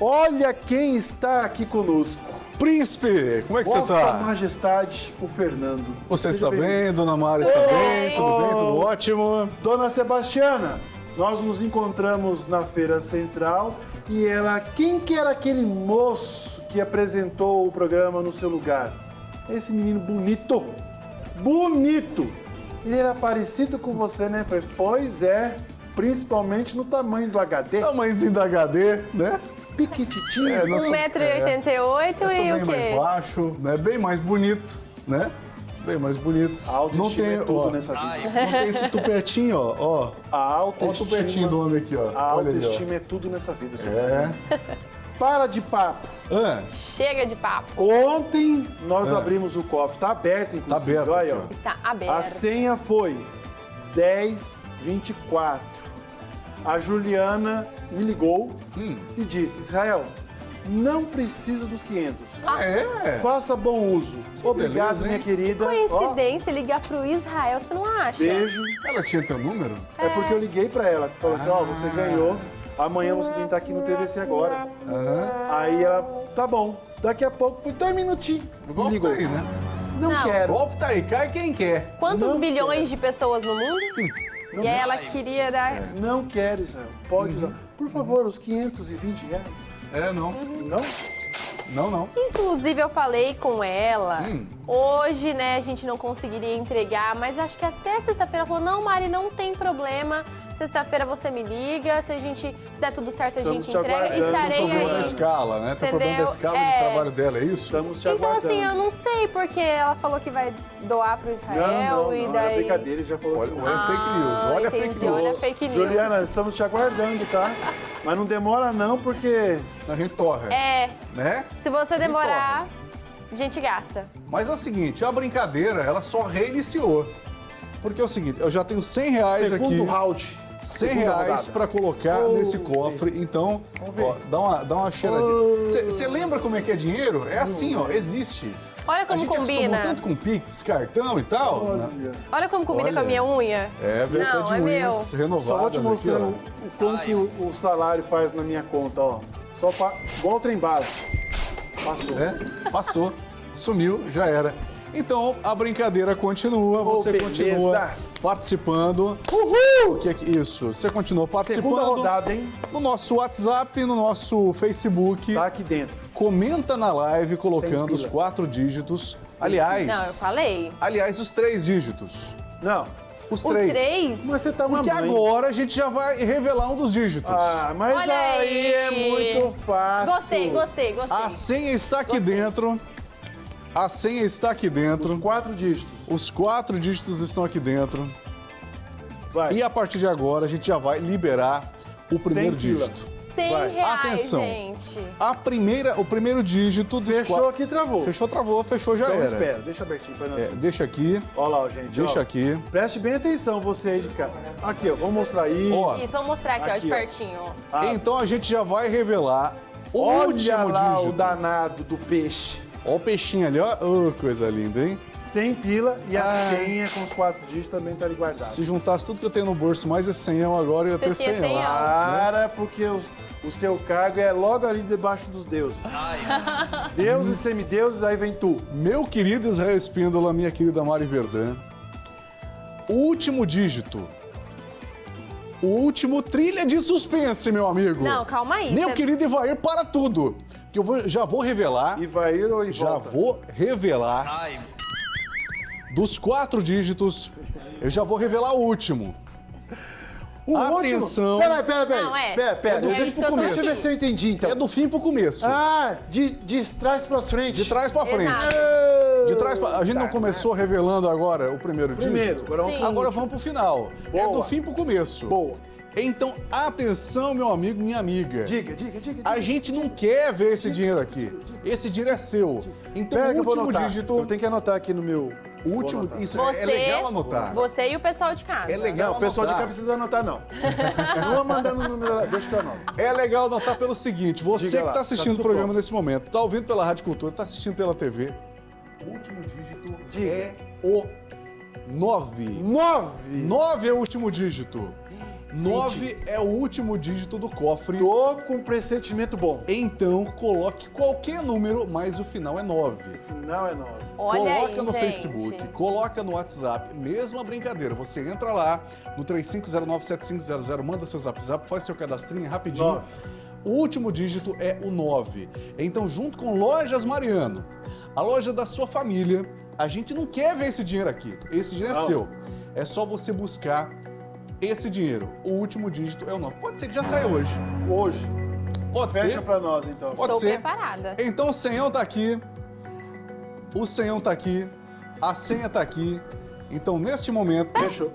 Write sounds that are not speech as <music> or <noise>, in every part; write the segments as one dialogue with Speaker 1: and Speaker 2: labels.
Speaker 1: Olha quem está aqui conosco.
Speaker 2: Príncipe, como é que
Speaker 1: Vossa
Speaker 2: você tá?
Speaker 1: Majestade, o Fernando.
Speaker 2: Você
Speaker 1: Seja
Speaker 2: está
Speaker 1: bem-vindo.
Speaker 2: bem, Dona Mara está bem? Tudo bem? Tudo ótimo?
Speaker 1: Dona Sebastiana, nós nos encontramos na Feira Central e ela, quem que era aquele moço que apresentou o programa no seu lugar? Esse menino bonito, bonito. Ele era parecido com você, né? Falei, pois é, principalmente no tamanho do HD.
Speaker 2: Tamanhozinho da HD, né?
Speaker 1: Piquititinho.
Speaker 2: É, nós-
Speaker 3: 1,88m
Speaker 2: Eu sou
Speaker 3: e o
Speaker 2: bem mais
Speaker 3: quê?
Speaker 2: baixo, né? Bem mais bonito, né? Bem mais bonito.
Speaker 1: A autoestima é tudo
Speaker 2: ó,
Speaker 1: nessa vida.
Speaker 2: Não tem esse tupetinho, ó. ó.
Speaker 1: A
Speaker 2: Olha o
Speaker 1: autoestima,
Speaker 2: tupetinho do homem aqui, ó.
Speaker 1: a
Speaker 2: Olha ali, ó.
Speaker 1: autoestima é tudo nessa vida, seu
Speaker 2: É. <laughs>
Speaker 1: Para de papo.
Speaker 2: Ah,
Speaker 3: Chega de papo.
Speaker 1: Ontem nós
Speaker 2: É.
Speaker 1: abrimos o cofre, tá aberto inclusive.
Speaker 2: Tá aberto
Speaker 1: olha, ó.
Speaker 3: Está
Speaker 1: A
Speaker 3: aberto.
Speaker 1: senha foi 1024. A Juliana me ligou
Speaker 2: Hum.
Speaker 1: e disse: Israel, não preciso dos 500.
Speaker 2: ah, é?
Speaker 1: Faça bom uso. Obrigado,
Speaker 2: beleza,
Speaker 1: minha querida. Ó,
Speaker 3: Coincidência ligar pro Israel, você não acha?
Speaker 1: beijo.
Speaker 2: Ela tinha teu número?
Speaker 1: É porque eu liguei pra ela. Falou assim: Ó, você
Speaker 2: Ah.
Speaker 1: ganhou. Amanhã você tem que estar aqui no TVC agora. Aí ela, tá bom. Daqui a pouco, foi dois minutinhos.
Speaker 2: Golpe
Speaker 1: ligou.
Speaker 2: tá aí, né?
Speaker 1: Não,
Speaker 3: Não.
Speaker 2: O
Speaker 1: quero.
Speaker 2: golpe tá aí, cai quem quer.
Speaker 3: Quantos
Speaker 1: Não
Speaker 3: bilhões
Speaker 1: quero.
Speaker 3: de pessoas no mundo?
Speaker 1: Não
Speaker 3: e aí ela queria dar.
Speaker 2: É.
Speaker 1: Não quero, Israel. Pode
Speaker 2: Uhum.
Speaker 1: usar. Por favor, os 520 reais.
Speaker 2: É, não.
Speaker 1: Não?
Speaker 2: Não, não.
Speaker 3: Inclusive, eu falei com ela.
Speaker 2: Hum.
Speaker 3: Hoje, né, a gente não conseguiria entregar, mas acho que até sexta-feira ela falou: não, Mari, não tem problema. Sexta-feira você me liga, se a gente, se der tudo certo, a
Speaker 1: Estamos
Speaker 3: gente
Speaker 1: te
Speaker 3: entrega.
Speaker 1: aguardando.
Speaker 3: Estarei
Speaker 2: Tem problema da
Speaker 3: aí.
Speaker 2: escala, né? Tem problema da escala
Speaker 3: É.
Speaker 2: de trabalho dela, é isso?
Speaker 1: Estamos te
Speaker 3: Então,
Speaker 1: aguardando.
Speaker 3: assim, eu não sei, porque ela falou que vai doar pro Israel
Speaker 1: Não, não,
Speaker 3: e
Speaker 1: não.
Speaker 3: daí.
Speaker 1: Era brincadeira, já falou
Speaker 2: Olha,
Speaker 1: que
Speaker 2: olha a fake news,
Speaker 3: Ah,
Speaker 2: olha a
Speaker 3: entendi,
Speaker 2: fake news.
Speaker 3: olha a fake news.
Speaker 1: Juliana, estamos te aguardando, tá? Mas não demora não, porque...
Speaker 2: Senão a gente torra,
Speaker 3: É,
Speaker 2: né?
Speaker 3: se você demorar, a gente gasta.
Speaker 2: Mas é o seguinte, a brincadeira, ela só reiniciou. Porque é o seguinte, eu já tenho 100 reais
Speaker 1: Segundo
Speaker 2: aqui.
Speaker 1: round.
Speaker 2: 100
Speaker 1: Segunda
Speaker 2: reais pra colocar
Speaker 1: Oh,
Speaker 2: nesse cofre. Então, ó, dá uma, dá uma cheiradinha.
Speaker 1: Oh.
Speaker 2: Você lembra como é que é dinheiro? É assim, ó, existe.
Speaker 3: Olha
Speaker 2: a
Speaker 3: como
Speaker 2: gente acostumou
Speaker 3: combina.
Speaker 2: tanto com Pix, cartão e tal. né?
Speaker 1: Olha.
Speaker 3: Olha como combina
Speaker 2: Olha.
Speaker 3: com a minha unha.
Speaker 2: É, veio
Speaker 3: Não, é meu.
Speaker 2: unhas renovadas
Speaker 1: Só vou te
Speaker 2: aqui,
Speaker 1: mostrar
Speaker 2: ó.
Speaker 1: o, como que o, o salário faz na minha conta, ó. Só pa... igual o trem bala. Passou.
Speaker 2: É, passou, sumiu, já era. Então, a brincadeira continua, você
Speaker 1: beleza.
Speaker 2: continua participando. Uhul! O que é que isso? Você continua participando
Speaker 1: Segunda rodada, hein?
Speaker 2: no nosso WhatsApp, no nosso Facebook.
Speaker 1: Tá aqui dentro.
Speaker 2: Comenta na live colocando os quatro dígitos. aliás,
Speaker 3: Não, eu falei.
Speaker 2: aliás, os três dígitos.
Speaker 1: Não,
Speaker 2: Os,
Speaker 3: Os três?
Speaker 1: mas você tá uma
Speaker 2: Porque
Speaker 1: mãe.
Speaker 2: agora a gente já vai revelar um dos dígitos.
Speaker 1: Ah, mas
Speaker 3: Olha
Speaker 1: aí. é muito fácil.
Speaker 3: Gostei, gostei, gostei.
Speaker 2: A senha está aqui
Speaker 3: Gostei.
Speaker 2: dentro. A senha está aqui dentro.
Speaker 1: Os quatro dígitos.
Speaker 2: Os quatro dígitos estão aqui dentro.
Speaker 1: Vai.
Speaker 2: E a partir de agora a gente já vai liberar o primeiro dígito.
Speaker 3: 100
Speaker 1: vai.
Speaker 3: reais,
Speaker 2: Atenção.
Speaker 3: gente.
Speaker 2: A primeira, o primeiro dígito dos
Speaker 1: Fechou
Speaker 2: quatro...
Speaker 1: aqui, travou.
Speaker 2: Fechou, travou, fechou, já
Speaker 1: Então
Speaker 2: era.
Speaker 1: espera, deixa abertinho pra nós.
Speaker 2: É, deixa aqui,
Speaker 1: Olha lá, gente.
Speaker 2: deixa
Speaker 1: ó.
Speaker 2: aqui.
Speaker 1: Preste bem atenção, você aí de cá. Aqui, ó, vamos mostrar aí.
Speaker 2: Ó,
Speaker 3: Isso, vamos mostrar aqui, ó,
Speaker 1: Aqui,
Speaker 3: de
Speaker 1: ó.
Speaker 3: pertinho. ó.
Speaker 1: Ah,
Speaker 2: Então a gente já vai revelar o
Speaker 1: Olha
Speaker 2: último
Speaker 1: lá
Speaker 2: dígito.
Speaker 1: o danado do peixe.
Speaker 2: Ó o peixinho ali, ó. Ô, coisa linda, hein?
Speaker 1: 100 pila e a
Speaker 2: Ah.
Speaker 1: senha com os quatro dígitos também tá ali guardado.
Speaker 2: Se juntasse tudo que eu tenho no bolso mais esse 100 agora, eu ia ter
Speaker 3: Você tinha
Speaker 2: 100 lá.
Speaker 3: 100
Speaker 1: Para, porque o, o seu cargo é logo ali debaixo dos deuses. <laughs> Deuses, semideuses, aí vem tu.
Speaker 2: Meu querido Israel Espíndola, minha querida Mari Verdun, o último dígito. O último trilha de suspense, meu amigo.
Speaker 3: Não, calma aí.
Speaker 2: Meu
Speaker 3: Você-
Speaker 2: querido Ivair, para tudo. Que eu vou- já vou revelar.
Speaker 1: Ivair ou
Speaker 2: Já
Speaker 1: Ivolta?
Speaker 2: vou revelar. Dos quatro dígitos, eu já vou revelar o último.
Speaker 1: O
Speaker 2: Atenção.
Speaker 1: último. Peraí, peraí, peraí.
Speaker 3: Não, é.
Speaker 1: Pera, pera.
Speaker 3: É do
Speaker 1: deixa,
Speaker 3: fim pro começo.
Speaker 1: deixa eu ver se eu entendi, então.
Speaker 2: É do fim pro começo.
Speaker 1: Ah, de, de trás pra frente.
Speaker 2: De trás pra frente.
Speaker 3: Exato.
Speaker 2: De trás pra... A gente não começou revelando agora o primeiro dígito?
Speaker 1: Primeiro, agora vamos pro
Speaker 2: Agora vamos pro final. É
Speaker 1: Boa.
Speaker 2: do fim pro começo.
Speaker 1: Boa.
Speaker 2: Então, atenção, meu amigo, minha amiga.
Speaker 1: Diga, diga, diga.
Speaker 2: A
Speaker 1: diga.
Speaker 2: gente não quer ver esse dinheiro aqui. Esse dinheiro é seu. Então,
Speaker 1: que
Speaker 2: o
Speaker 1: eu vou
Speaker 2: último dígito.
Speaker 1: Eu tenho que anotar aqui no meu...
Speaker 2: O último.
Speaker 1: anotar.
Speaker 2: Isso
Speaker 3: Você,
Speaker 2: é legal anotar.
Speaker 3: Você e o pessoal de casa.
Speaker 2: É legal.
Speaker 1: Não, o pessoal de cá precisa anotar, não. <laughs> Não vou mandando o número deixa que eu anoto.
Speaker 2: É legal anotar pelo seguinte: você
Speaker 1: Diga
Speaker 2: que está
Speaker 1: tá
Speaker 2: assistindo
Speaker 1: tudo
Speaker 2: o programa
Speaker 1: pronto.
Speaker 2: nesse momento, está ouvindo pela Rádio Cultura, está assistindo pela TV. O último dígito
Speaker 1: Diga.
Speaker 2: é o 9.
Speaker 1: Nove.
Speaker 2: 9 é o último dígito. 9 é o último dígito do cofre.
Speaker 1: Tô com um pressentimento bom.
Speaker 2: Então, coloque qualquer número, mas o final é 9.
Speaker 1: O final é 9.
Speaker 3: Olha
Speaker 2: coloca
Speaker 3: aí,
Speaker 2: no
Speaker 3: gente.
Speaker 2: Facebook, coloca no WhatsApp, mesma brincadeira. Você entra lá no 35097500, manda seu zap zap, faz seu cadastrinho rapidinho.
Speaker 1: Nove.
Speaker 2: O último dígito é o 9. Então, junto com Lojas Mariano, a loja da sua família, a gente não quer ver esse dinheiro aqui. Esse dinheiro é
Speaker 1: Não.
Speaker 2: seu. É só você buscar esse dinheiro. O último dígito é o 9. Pode ser que já saia hoje.
Speaker 1: Hoje.
Speaker 2: Pode
Speaker 1: Fecha
Speaker 2: ser.
Speaker 1: pra nós, então.
Speaker 2: Pode
Speaker 3: Estou
Speaker 2: ser.
Speaker 3: preparada.
Speaker 2: Então o senhão tá aqui, o senhão tá aqui, a senha tá aqui. Então, neste momento,
Speaker 1: Fechou.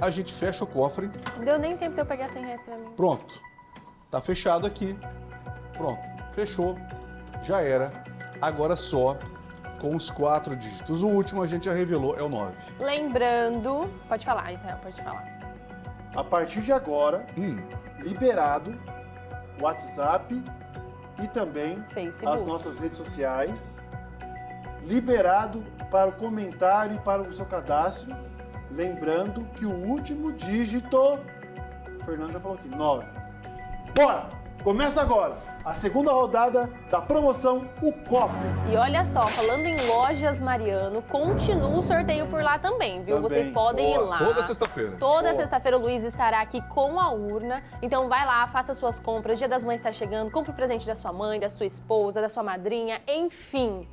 Speaker 2: a gente fecha o cofre.
Speaker 3: Não deu nem tempo de eu pegar 100 reais pra mim.
Speaker 2: Pronto. Tá fechado aqui. Pronto. Fechou. Já era. Agora só com os quatro dígitos. O último a gente já revelou, é o 9.
Speaker 3: Lembrando... Pode falar, Israel, pode falar.
Speaker 1: A partir de agora,
Speaker 2: Hum,
Speaker 1: liberado WhatsApp e também
Speaker 3: Facebook.
Speaker 1: as nossas redes sociais. Liberado para o comentário e para o seu cadastro. Lembrando que o último dígito, o Fernando já falou aqui, 9. Bora! Começa agora a segunda rodada da promoção O Cofre.
Speaker 3: E olha só, falando em lojas Mariano, continua o sorteio por lá também, viu?
Speaker 1: Também.
Speaker 3: Vocês podem
Speaker 1: Boa.
Speaker 3: ir lá.
Speaker 2: toda sexta-feira.
Speaker 3: Toda sexta-feira o Luiz estará aqui com a urna. Então vai lá, faça suas compras. Dia das Mães está chegando. Compre o presente da sua mãe, da sua esposa, da sua madrinha, enfim.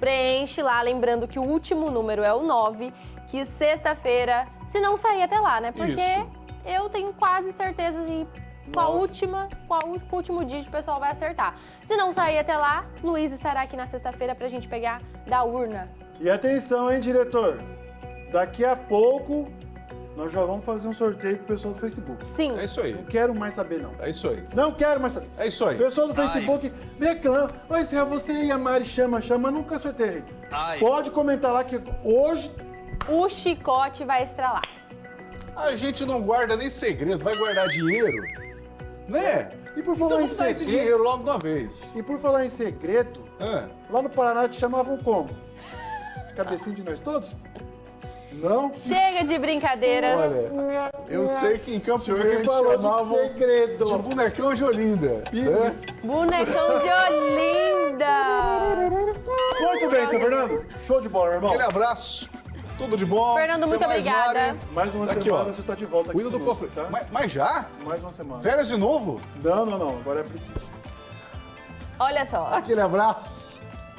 Speaker 3: Preenche lá, lembrando que o último número é o 9, que sexta-feira, se não sair até lá, né? Porque
Speaker 2: Isso.
Speaker 3: eu tenho quase certeza de qual
Speaker 1: Nove.
Speaker 3: última, qual o último dígito o pessoal vai acertar. Se não sair até lá, Luiz estará aqui na sexta-feira pra gente pegar da urna.
Speaker 1: E atenção, hein, diretor? Daqui a pouco nós já vamos fazer um sorteio pro pessoal do Facebook.
Speaker 3: Sim.
Speaker 2: É isso aí.
Speaker 1: Não quero mais saber, não.
Speaker 2: É isso aí.
Speaker 1: Não quero mais saber.
Speaker 2: É isso aí.
Speaker 1: Pessoal do Facebook reclama. Mas se você e a Mari chama, chama, nunca sorteia, gente.
Speaker 4: Ai.
Speaker 1: Pode comentar lá que hoje
Speaker 3: O chicote vai estralar.
Speaker 2: A gente não guarda nem segredos, vai guardar dinheiro, né?
Speaker 1: E por
Speaker 2: Então
Speaker 1: falar em
Speaker 2: vamos dar esse
Speaker 1: segredo-
Speaker 2: dinheiro logo de uma vez.
Speaker 1: E por falar em segredo,
Speaker 2: É.
Speaker 1: lá no Paraná te chamavam como? Cabecinho de nós todos? Não?
Speaker 3: Chega de brincadeiras.
Speaker 2: Olha, eu sei que em Campo Grande chamavam
Speaker 1: segredo.
Speaker 2: de bonecão de Olinda. né?
Speaker 3: Bonecão de Olinda.
Speaker 1: Muito bem, seu Fernando. Show de bola, irmão.
Speaker 2: Aquele abraço, tudo de bom.
Speaker 3: Fernando, muito
Speaker 2: mais,
Speaker 3: obrigada.
Speaker 2: Mari.
Speaker 1: Mais uma
Speaker 2: Aqui,
Speaker 1: semana
Speaker 2: ó.
Speaker 1: você tá de volta aqui
Speaker 2: Cuida do
Speaker 1: conosco,
Speaker 2: cofre.
Speaker 1: tá?
Speaker 2: Mas, mas já?
Speaker 1: Mais uma semana.
Speaker 2: Férias de novo?
Speaker 1: Não, não, não. Agora é preciso.
Speaker 3: Olha só.
Speaker 2: Aquele abraço.